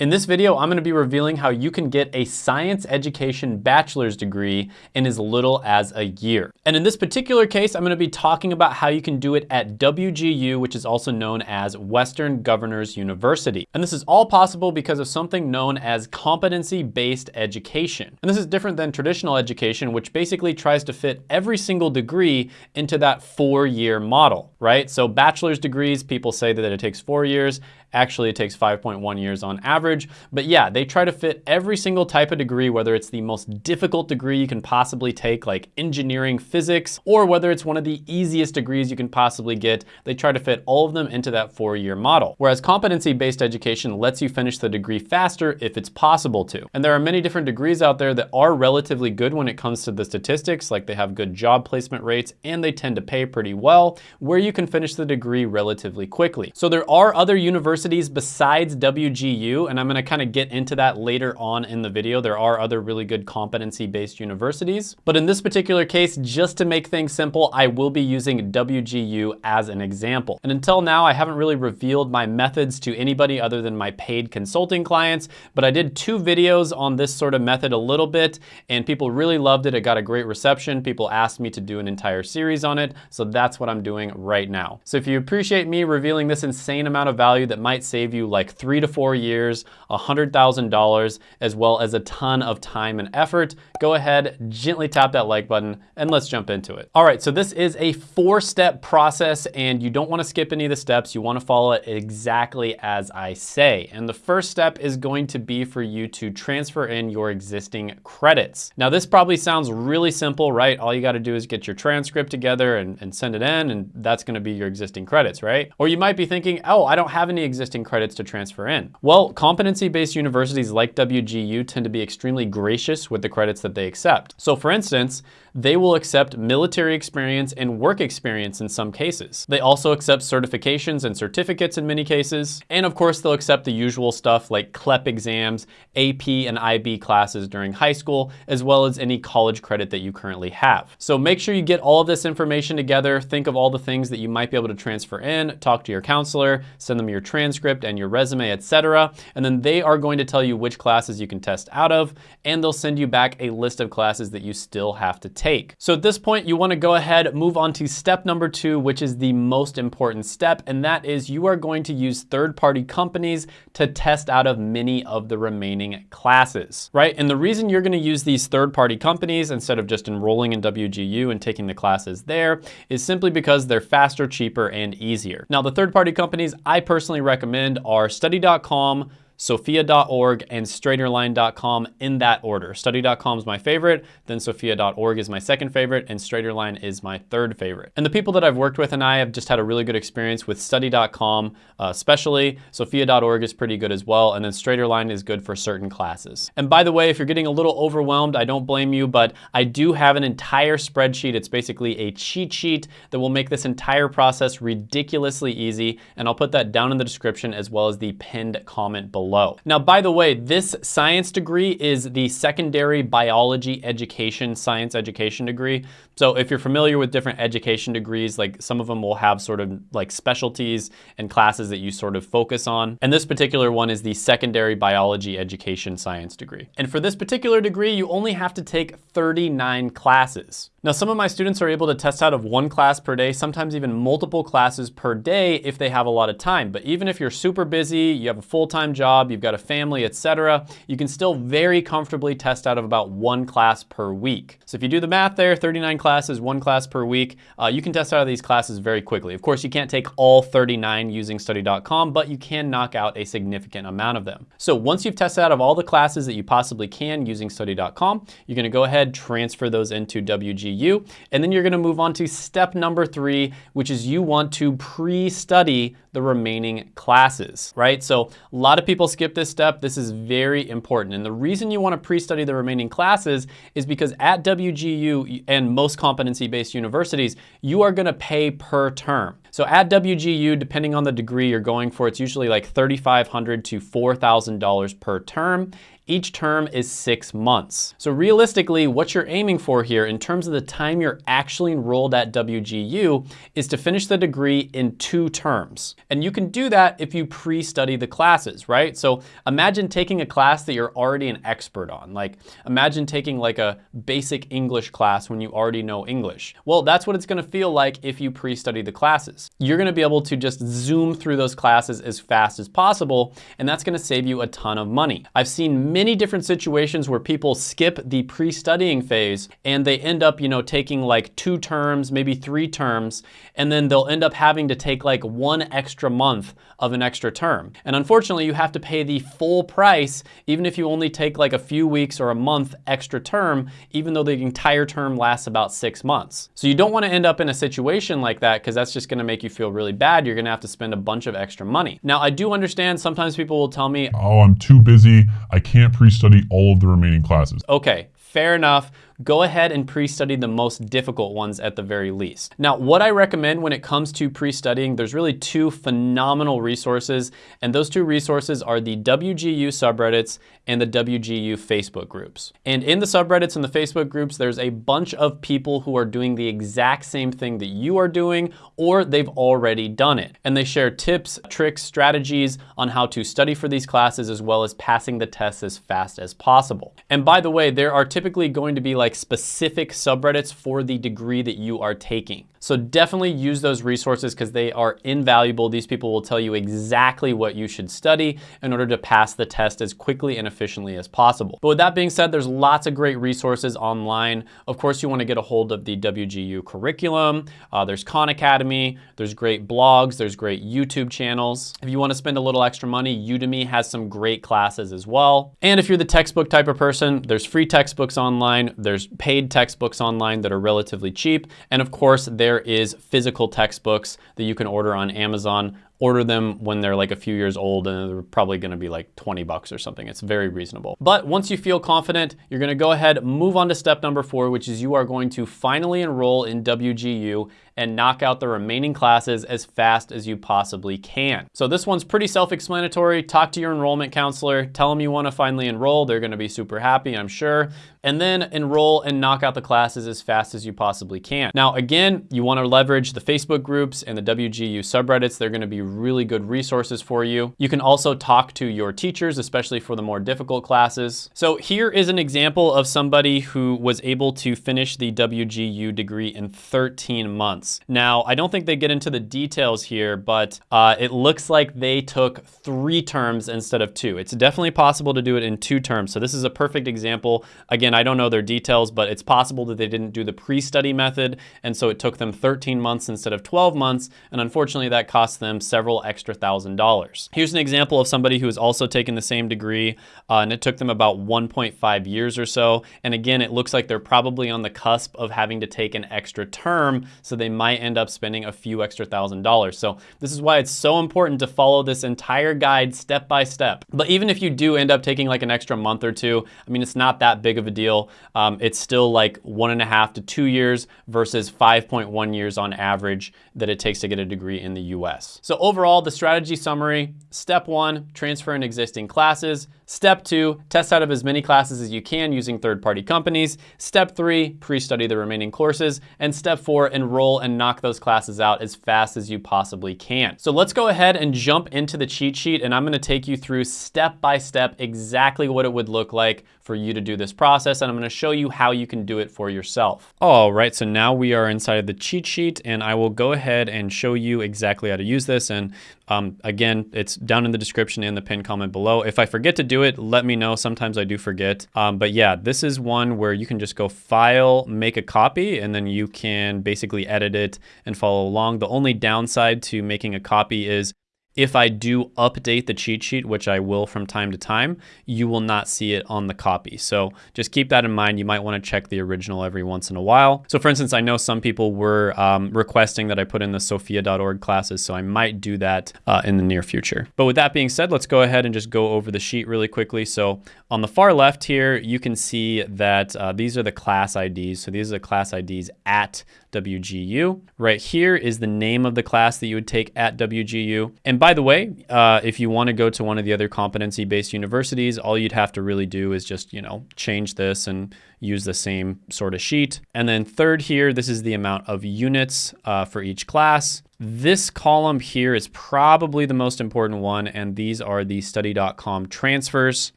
In this video, I'm gonna be revealing how you can get a science education bachelor's degree in as little as a year. And in this particular case, I'm gonna be talking about how you can do it at WGU, which is also known as Western Governors University. And this is all possible because of something known as competency-based education. And this is different than traditional education, which basically tries to fit every single degree into that four-year model, right? So bachelor's degrees, people say that it takes four years. Actually, it takes 5.1 years on average. But yeah, they try to fit every single type of degree, whether it's the most difficult degree you can possibly take, like engineering physics, or whether it's one of the easiest degrees you can possibly get, they try to fit all of them into that four-year model. Whereas competency-based education lets you finish the degree faster if it's possible to. And there are many different degrees out there that are relatively good when it comes to the statistics, like they have good job placement rates and they tend to pay pretty well, where you can finish the degree relatively quickly. So there are other universities universities besides WGU, and I'm gonna kind of get into that later on in the video. There are other really good competency-based universities. But in this particular case, just to make things simple, I will be using WGU as an example. And until now, I haven't really revealed my methods to anybody other than my paid consulting clients, but I did two videos on this sort of method a little bit, and people really loved it. It got a great reception. People asked me to do an entire series on it, so that's what I'm doing right now. So if you appreciate me revealing this insane amount of value that might save you like three to four years, $100,000, as well as a ton of time and effort, go ahead, gently tap that like button, and let's jump into it. All right, so this is a four-step process, and you don't wanna skip any of the steps. You wanna follow it exactly as I say. And the first step is going to be for you to transfer in your existing credits. Now, this probably sounds really simple, right? All you gotta do is get your transcript together and, and send it in, and that's gonna be your existing credits, right? Or you might be thinking, oh, I don't have any existing credits to transfer in? Well, competency-based universities like WGU tend to be extremely gracious with the credits that they accept. So for instance, they will accept military experience and work experience in some cases. They also accept certifications and certificates in many cases. And of course, they'll accept the usual stuff like CLEP exams, AP and IB classes during high school, as well as any college credit that you currently have. So make sure you get all of this information together, think of all the things that you might be able to transfer in, talk to your counselor, send them your transcript and your resume, etc. And then they are going to tell you which classes you can test out of, and they'll send you back a list of classes that you still have to take. So at this point, you wanna go ahead, move on to step number two, which is the most important step, and that is you are going to use third-party companies to test out of many of the remaining classes, right? And the reason you're gonna use these third-party companies instead of just enrolling in WGU and taking the classes there is simply because they're faster, cheaper, and easier. Now, the third-party companies I personally recommend are study.com, sophia.org, and straighterline.com in that order. Study.com is my favorite, then sophia.org is my second favorite, and straighterline is my third favorite. And the people that I've worked with and I have just had a really good experience with study.com, uh, especially. Sophia.org is pretty good as well, and then straighterline is good for certain classes. And by the way, if you're getting a little overwhelmed, I don't blame you, but I do have an entire spreadsheet. It's basically a cheat sheet that will make this entire process ridiculously easy, and I'll put that down in the description as well as the pinned comment below below. Now, by the way, this science degree is the secondary biology education, science education degree. So if you're familiar with different education degrees, like some of them will have sort of like specialties and classes that you sort of focus on. And this particular one is the secondary biology education science degree. And for this particular degree, you only have to take 39 classes. Now, some of my students are able to test out of one class per day, sometimes even multiple classes per day if they have a lot of time. But even if you're super busy, you have a full-time job, you've got a family, etc., you can still very comfortably test out of about one class per week. So if you do the math there, 39 classes, one class per week, uh, you can test out of these classes very quickly. Of course, you can't take all 39 using study.com, but you can knock out a significant amount of them. So once you've tested out of all the classes that you possibly can using study.com, you're gonna go ahead, transfer those into WGU, And then you're gonna move on to step number three, which is you want to pre-study the remaining classes, right? So a lot of people skip this step. This is very important. And the reason you wanna pre-study the remaining classes is because at WGU and most competency-based universities, you are gonna pay per term. So at WGU, depending on the degree you're going for, it's usually like 3,500 to $4,000 per term. Each term is six months. So realistically, what you're aiming for here in terms of the time you're actually enrolled at WGU is to finish the degree in two terms. And you can do that if you pre-study the classes, right? So imagine taking a class that you're already an expert on. Like imagine taking like a basic English class when you already know English. Well, that's what it's gonna feel like if you pre-study the classes. You're gonna be able to just zoom through those classes as fast as possible, and that's gonna save you a ton of money. I've seen many different situations where people skip the pre-studying phase and they end up, you know, taking like two terms, maybe three terms, and then they'll end up having to take like one extra month of an extra term. And unfortunately, you have to pay the full price, even if you only take like a few weeks or a month extra term, even though the entire term lasts about six months. So you don't wanna end up in a situation like that because that's just gonna make you feel really bad. You're gonna have to spend a bunch of extra money. Now, I do understand sometimes people will tell me, oh, I'm too busy. I can't pre-study all of the remaining classes. Okay, fair enough go ahead and pre-study the most difficult ones at the very least. Now, what I recommend when it comes to pre-studying, there's really two phenomenal resources, and those two resources are the WGU subreddits and the WGU Facebook groups. And in the subreddits and the Facebook groups, there's a bunch of people who are doing the exact same thing that you are doing, or they've already done it. And they share tips, tricks, strategies on how to study for these classes, as well as passing the tests as fast as possible. And by the way, there are typically going to be like like specific subreddits for the degree that you are taking. So definitely use those resources because they are invaluable. These people will tell you exactly what you should study in order to pass the test as quickly and efficiently as possible. But with that being said, there's lots of great resources online. Of course, you wanna get a hold of the WGU curriculum. Uh, there's Khan Academy, there's great blogs, there's great YouTube channels. If you wanna spend a little extra money, Udemy has some great classes as well. And if you're the textbook type of person, there's free textbooks online, there's paid textbooks online that are relatively cheap. And of course, there there is physical textbooks that you can order on Amazon order them when they're like a few years old and they're probably gonna be like 20 bucks or something. It's very reasonable. But once you feel confident, you're gonna go ahead, move on to step number four, which is you are going to finally enroll in WGU and knock out the remaining classes as fast as you possibly can. So this one's pretty self-explanatory. Talk to your enrollment counselor, tell them you wanna finally enroll. They're gonna be super happy, I'm sure. And then enroll and knock out the classes as fast as you possibly can. Now, again, you wanna leverage the Facebook groups and the WGU subreddits. They're gonna be really good resources for you. You can also talk to your teachers, especially for the more difficult classes. So here is an example of somebody who was able to finish the WGU degree in 13 months. Now, I don't think they get into the details here, but uh, it looks like they took three terms instead of two. It's definitely possible to do it in two terms. So this is a perfect example. Again, I don't know their details, but it's possible that they didn't do the pre-study method. And so it took them 13 months instead of 12 months. And unfortunately that cost them several several extra thousand dollars. Here's an example of somebody who has also taken the same degree uh, and it took them about 1.5 years or so. And again, it looks like they're probably on the cusp of having to take an extra term, so they might end up spending a few extra thousand dollars. So this is why it's so important to follow this entire guide step by step. But even if you do end up taking like an extra month or two, I mean, it's not that big of a deal. Um, it's still like one and a half to two years versus 5.1 years on average that it takes to get a degree in the US. So overall, the strategy summary, step one, transfer in existing classes. Step two, test out of as many classes as you can using third-party companies. Step three, pre-study the remaining courses. And step four, enroll and knock those classes out as fast as you possibly can. So let's go ahead and jump into the cheat sheet and I'm gonna take you through step by step exactly what it would look like for you to do this process and I'm gonna show you how you can do it for yourself. All right, so now we are inside of the cheat sheet and I will go ahead and show you exactly how to use this. And um, again, it's down in the description and the pinned comment below. If I forget to do it, let me know. Sometimes I do forget. Um, but yeah, this is one where you can just go file, make a copy, and then you can basically edit it and follow along. The only downside to making a copy is if I do update the cheat sheet, which I will from time to time, you will not see it on the copy. So just keep that in mind. You might want to check the original every once in a while. So for instance, I know some people were um, requesting that I put in the sophia.org classes, so I might do that uh, in the near future. But with that being said, let's go ahead and just go over the sheet really quickly. So on the far left here, you can see that uh, these are the class IDs. So these are the class IDs at WGU. Right here is the name of the class that you would take at WGU. And by the way, uh, if you want to go to one of the other competency-based universities, all you'd have to really do is just, you know, change this and use the same sort of sheet. And then third here, this is the amount of units uh, for each class. This column here is probably the most important one, and these are the study.com transfers.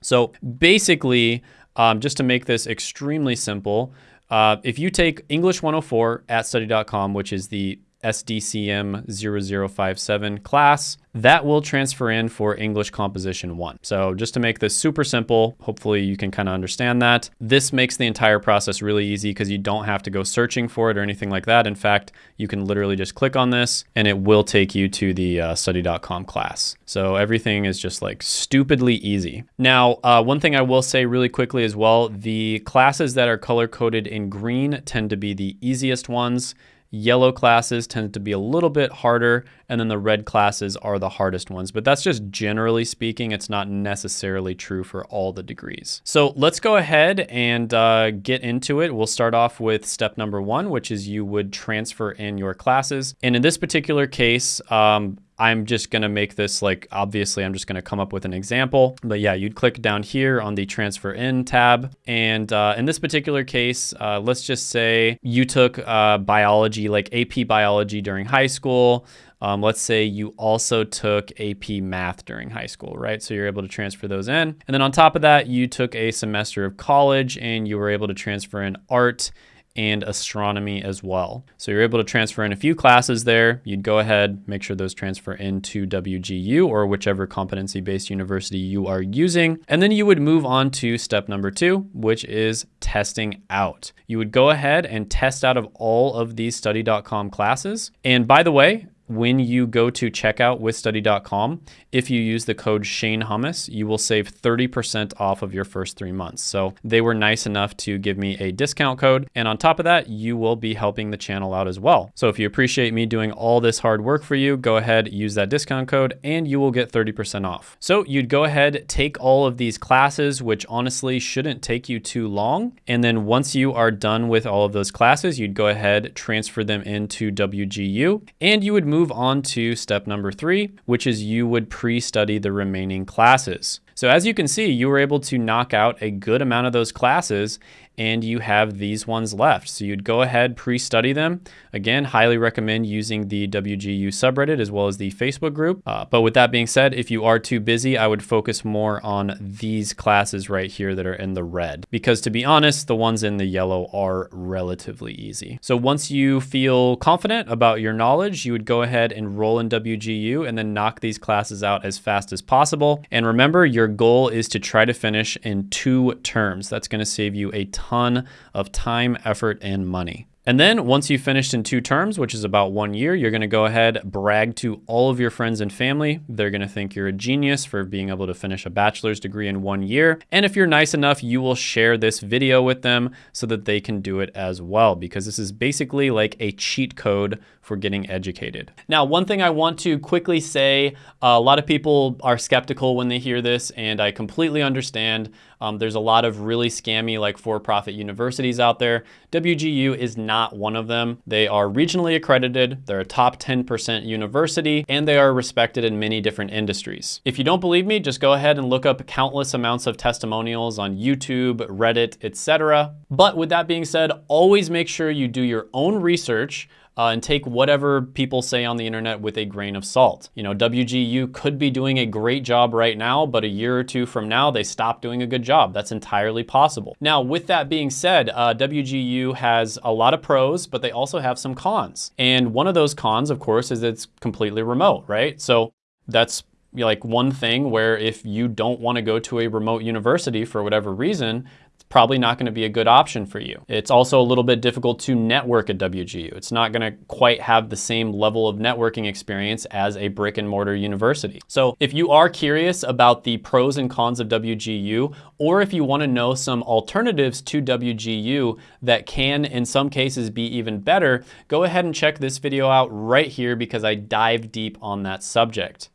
So basically, um, just to make this extremely simple, uh, if you take English 104 at study.com, which is the SDCM 0057 class, that will transfer in for English Composition 1. So just to make this super simple, hopefully you can kind of understand that. This makes the entire process really easy because you don't have to go searching for it or anything like that. In fact, you can literally just click on this and it will take you to the uh, study.com class. So everything is just like stupidly easy. Now, uh, one thing I will say really quickly as well, the classes that are color coded in green tend to be the easiest ones. Yellow classes tend to be a little bit harder, and then the red classes are the hardest ones. But that's just generally speaking, it's not necessarily true for all the degrees. So let's go ahead and uh, get into it. We'll start off with step number one, which is you would transfer in your classes. And in this particular case, um, I'm just gonna make this like, obviously I'm just gonna come up with an example, but yeah, you'd click down here on the transfer in tab. And uh, in this particular case, uh, let's just say you took uh, biology, like AP biology during high school. Um, let's say you also took AP math during high school, right? So you're able to transfer those in. And then on top of that, you took a semester of college and you were able to transfer in art and astronomy as well. So you're able to transfer in a few classes there. You'd go ahead, make sure those transfer into WGU or whichever competency-based university you are using. And then you would move on to step number two, which is testing out. You would go ahead and test out of all of these study.com classes. And by the way, when you go to checkout with study.com, if you use the code Shane Hummus, you will save 30% off of your first three months. So they were nice enough to give me a discount code. And on top of that, you will be helping the channel out as well. So if you appreciate me doing all this hard work for you, go ahead, use that discount code and you will get 30% off. So you'd go ahead, take all of these classes, which honestly shouldn't take you too long. And then once you are done with all of those classes, you'd go ahead, transfer them into WGU and you would move on to step number three, which is you would pre-study the remaining classes. So as you can see, you were able to knock out a good amount of those classes and you have these ones left. So you'd go ahead, pre-study them. Again, highly recommend using the WGU subreddit as well as the Facebook group. Uh, but with that being said, if you are too busy, I would focus more on these classes right here that are in the red. Because to be honest, the ones in the yellow are relatively easy. So once you feel confident about your knowledge, you would go ahead and roll in WGU and then knock these classes out as fast as possible. And remember, your goal is to try to finish in two terms. That's gonna save you a ton of time, effort, and money. And then once you've finished in two terms, which is about one year, you're gonna go ahead, brag to all of your friends and family. They're gonna think you're a genius for being able to finish a bachelor's degree in one year. And if you're nice enough, you will share this video with them so that they can do it as well, because this is basically like a cheat code for getting educated. Now, one thing I want to quickly say, a lot of people are skeptical when they hear this, and I completely understand. Um, there's a lot of really scammy like for-profit universities out there. WGU is not one of them. They are regionally accredited, they're a top 10% university, and they are respected in many different industries. If you don't believe me, just go ahead and look up countless amounts of testimonials on YouTube, Reddit, etc. But with that being said, always make sure you do your own research uh, and take whatever people say on the internet with a grain of salt. You know, WGU could be doing a great job right now, but a year or two from now, they stop doing a good job. That's entirely possible. Now, with that being said, uh, WGU has a lot of pros, but they also have some cons. And one of those cons, of course, is it's completely remote, right? So that's like one thing where if you don't want to go to a remote university for whatever reason, probably not going to be a good option for you. It's also a little bit difficult to network at WGU. It's not going to quite have the same level of networking experience as a brick and mortar university. So if you are curious about the pros and cons of WGU, or if you want to know some alternatives to WGU that can in some cases be even better, go ahead and check this video out right here because I dive deep on that subject.